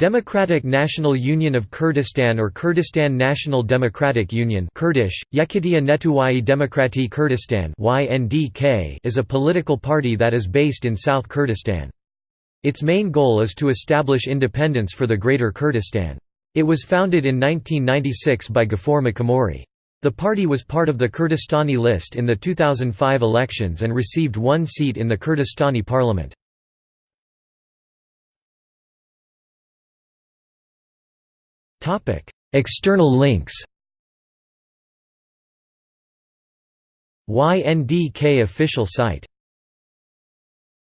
Democratic National Union of Kurdistan or Kurdistan National Democratic Union Kurdish, Yekitia Netuwai Demokrati Kurdistan is a political party that is based in South Kurdistan. Its main goal is to establish independence for the Greater Kurdistan. It was founded in 1996 by Ghafour Makhmouri. The party was part of the Kurdistani list in the 2005 elections and received one seat in the Kurdistani parliament. External links YNDK official site